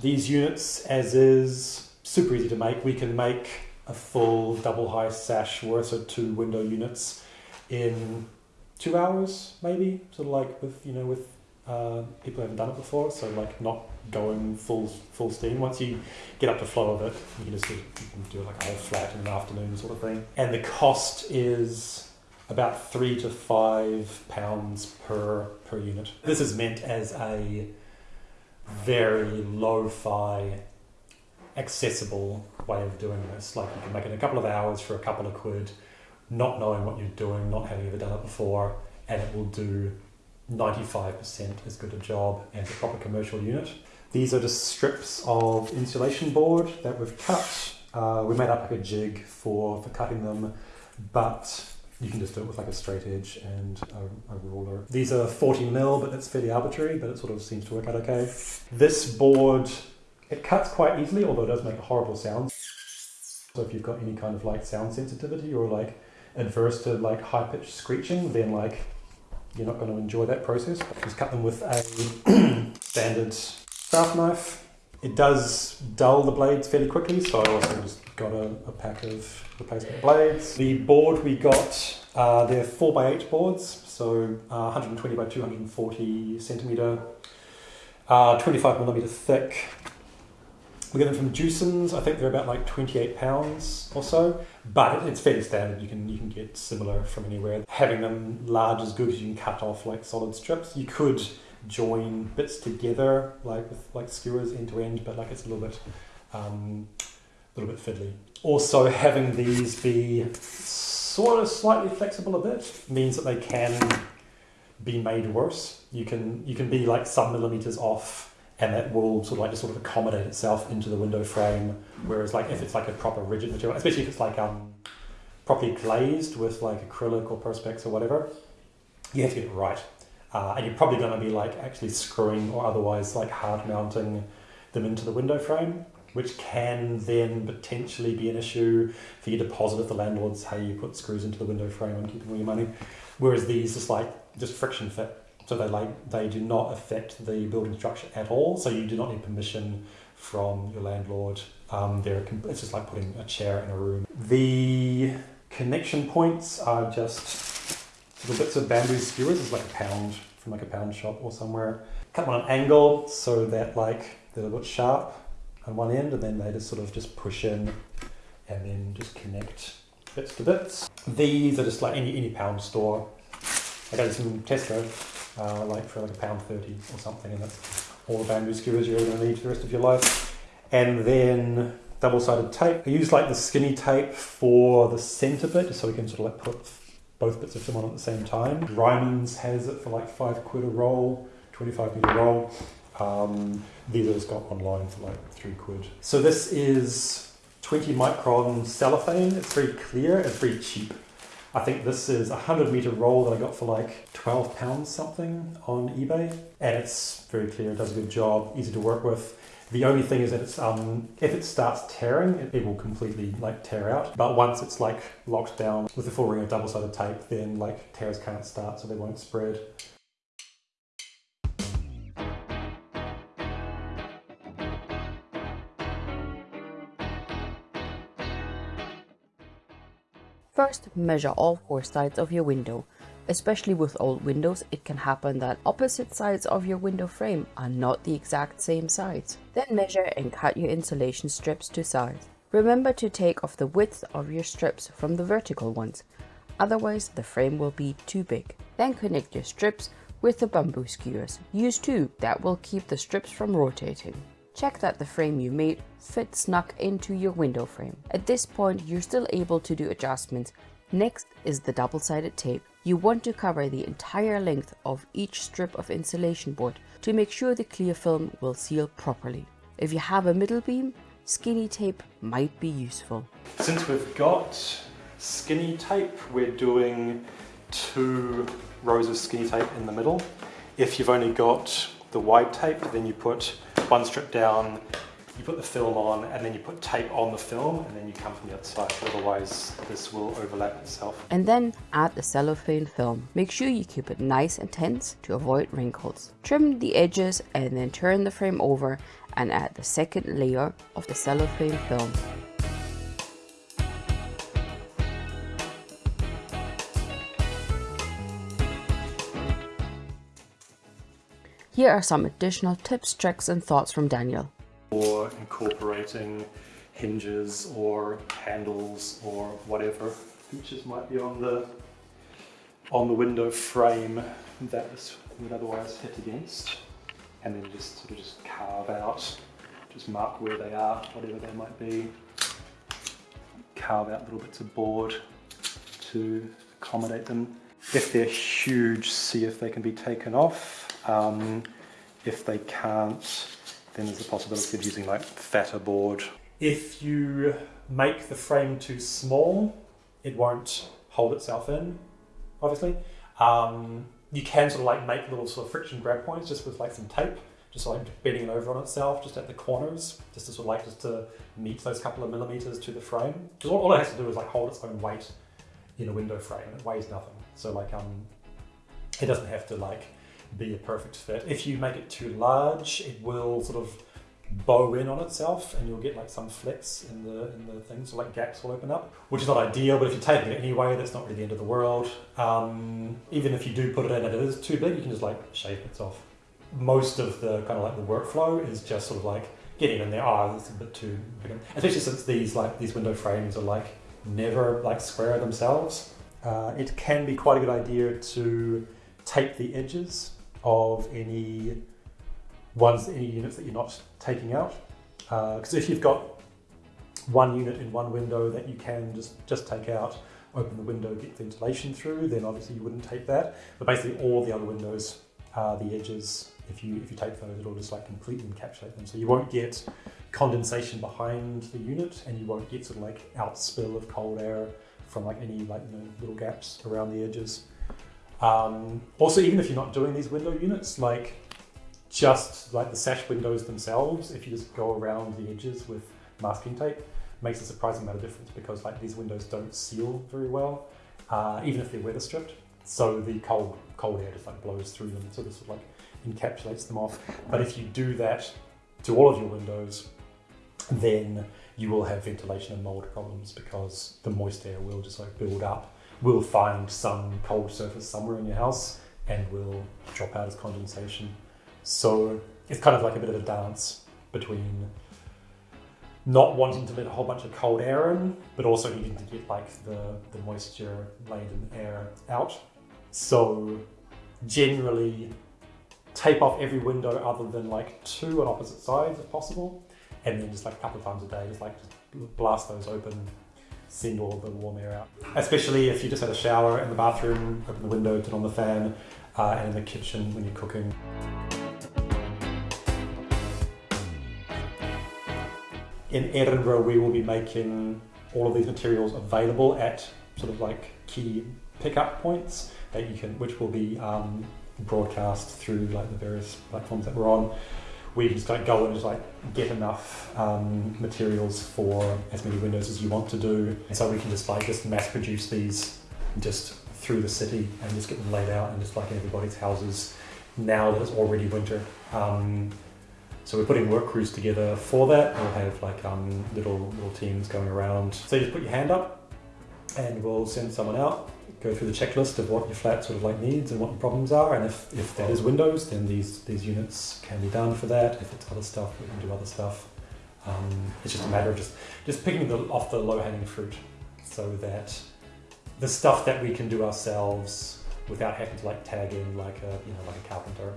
these units as is, super easy to make. We can make a full double high sash worth of two window units in two hours, maybe. Sort of like with you know with uh, people who haven't done it before, so like not going full full steam. Once you get up to flow of it, you can just you can do it like a whole flat in an afternoon sort of thing. And the cost is about three to five pounds per per unit. This is meant as a very lo-fi, accessible way of doing this. Like you can make it a couple of hours for a couple of quid, not knowing what you're doing, not having ever done it before, and it will do 95% as good a job as a proper commercial unit. These are just strips of insulation board that we've cut. Uh, we made up like a jig for, for cutting them, but you can just do it with like a straight edge and a, a ruler. These are 40 mil, but that's fairly arbitrary, but it sort of seems to work out okay. This board, it cuts quite easily, although it does make a horrible sound. So if you've got any kind of like sound sensitivity or like adverse to like high pitched screeching, then like you're not going to enjoy that process. Just cut them with a standard craft knife. It does dull the blades fairly quickly, so I also just got a, a pack of replacement blades. The board we got, uh, they're 4x8 boards, so uh, 120 by 240 centimetre, uh, 25 millimetre thick. We get them from Jewson's. I think they're about like 28 pounds or so, but it's fairly standard. You can you can get similar from anywhere. Having them large is good because you can cut off like solid strips. You could join bits together like with like skewers end to end, but like it's a little bit um, a little bit fiddly. Also, having these be sort of slightly flexible a bit means that they can be made worse. You can you can be like some millimeters off and that will sort of like just sort of accommodate itself into the window frame. Whereas like if it's like a proper rigid material, especially if it's like um, properly glazed with like acrylic or perspex or whatever, you have to get it right. Uh, and you're probably going to be like actually screwing or otherwise like hard mounting them into the window frame, which can then potentially be an issue for your deposit if the landlord's how you put screws into the window frame and keeping all your money. Whereas these just like just friction fit. So they like they do not affect the building structure at all. So you do not need permission from your landlord. Um, they're it's just like putting a chair in a room. The connection points are just little bits of bamboo skewers. It's like a pound from like a pound shop or somewhere. Cut them on an angle so that like they're a bit sharp on one end, and then they just sort of just push in and then just connect bits to bits. These are just like any any pound store. I got in Tesco uh, like for like a pound 30 or something, and that's all the bamboo skewers you're going to need for the rest of your life. And then double-sided tape. I use like the skinny tape for the center bit, just so we can sort of like put both bits of film on at the same time. Ryman's has it for like five quid a roll, 25 meter roll. Um, these I just got online for like three quid. So this is 20 micron cellophane. It's very clear. It's very cheap. I think this is a 100 meter roll that I got for like 12 pounds something on eBay. And it's very clear, it does a good job, easy to work with. The only thing is that it's um, if it starts tearing, it, it will completely like tear out. But once it's like locked down with a full ring of double-sided tape, then like tears can't start, so they won't spread. First, measure all four sides of your window. Especially with old windows, it can happen that opposite sides of your window frame are not the exact same size. Then measure and cut your insulation strips to size. Remember to take off the width of your strips from the vertical ones, otherwise the frame will be too big. Then connect your strips with the bamboo skewers. Use two, that will keep the strips from rotating. Check that the frame you made fits snug into your window frame. At this point, you're still able to do adjustments. Next is the double-sided tape. You want to cover the entire length of each strip of insulation board to make sure the clear film will seal properly. If you have a middle beam, skinny tape might be useful. Since we've got skinny tape, we're doing two rows of skinny tape in the middle. If you've only got the wide tape, then you put one strip down you put the film on and then you put tape on the film and then you come from the other side. Otherwise, this will overlap itself. And then add the cellophane film. Make sure you keep it nice and tense to avoid wrinkles. Trim the edges and then turn the frame over and add the second layer of the cellophane film. Here are some additional tips, tricks and thoughts from Daniel. Or incorporating hinges or handles or whatever. Features might be on the on the window frame that this would otherwise hit against. And then just sort of just carve out just mark where they are whatever they might be. Carve out little bits of board to accommodate them if they're huge see if they can be taken off um, if they can't then there's a possibility of using like fatter board if you make the frame too small, it won't hold itself in, obviously. Um, you can sort of like make little sort of friction grab points just with like some tape, just like bending it over on itself, just at the corners, just to sort of like just to meet those couple of millimeters to the frame. Because all, all it has to do is like hold its own weight in a window frame. It weighs nothing. So like um, it doesn't have to like be a perfect fit. If you make it too large, it will sort of bow in on itself and you'll get like some flex in the in the thing. So like gaps will open up which is not ideal but if you're taking it anyway that's not really the end of the world. Um, even if you do put it in and it is too big you can just like shape it off. Most of the kind of like the workflow is just sort of like getting in there. Oh, it's a bit too big. Especially since these like these window frames are like never like square themselves uh, it can be quite a good idea to tape the edges of any ones, any units that you're not taking out. Because uh, if you've got one unit in one window that you can just, just take out, open the window, get ventilation through, then obviously you wouldn't take that. But basically all the other windows, uh, the edges, if you if you take those, it'll just like completely encapsulate them. So you won't get condensation behind the unit and you won't get sort of like outspill of cold air from like any like you know, little gaps around the edges. Um, also, even if you're not doing these window units, like just like the sash windows themselves, if you just go around the edges with masking tape, makes a surprising amount of difference because like these windows don't seal very well, uh, even if they're weather stripped. So the cold cold air just like blows through them, so this sort of like encapsulates them off. But if you do that to all of your windows, then you will have ventilation and mold problems because the moist air will just like build up, will find some cold surface somewhere in your house and will drop out as condensation. So it's kind of like a bit of a dance between not wanting to let a whole bunch of cold air in, but also needing to get like the, the moisture laden air out. So generally tape off every window other than like two on opposite sides if possible. And then just like a couple of times a day, just like just blast those open, and send all the warm air out. Especially if you just had a shower in the bathroom, open the window, turn on the fan, uh, and in the kitchen when you're cooking. in Edinburgh, we will be making all of these materials available at sort of like key pickup points that you can, which will be um, broadcast through like the various platforms that we're on. We just like go and just like get enough um, materials for as many windows as you want to do, and so we can just like just mass produce these just through the city and just get them laid out and just like in everybody's houses now that it's already winter. Um, so we're putting work crews together for that. We'll have like um, little little teams going around. So you just put your hand up, and we'll send someone out, go through the checklist of what your flat sort of like needs and what your problems are. And if, if that is windows, then these these units can be done for that. If it's other stuff, we can do other stuff. Um, it's just a matter of just just picking the, off the low hanging fruit, so that the stuff that we can do ourselves without having to like tag in like a you know like a carpenter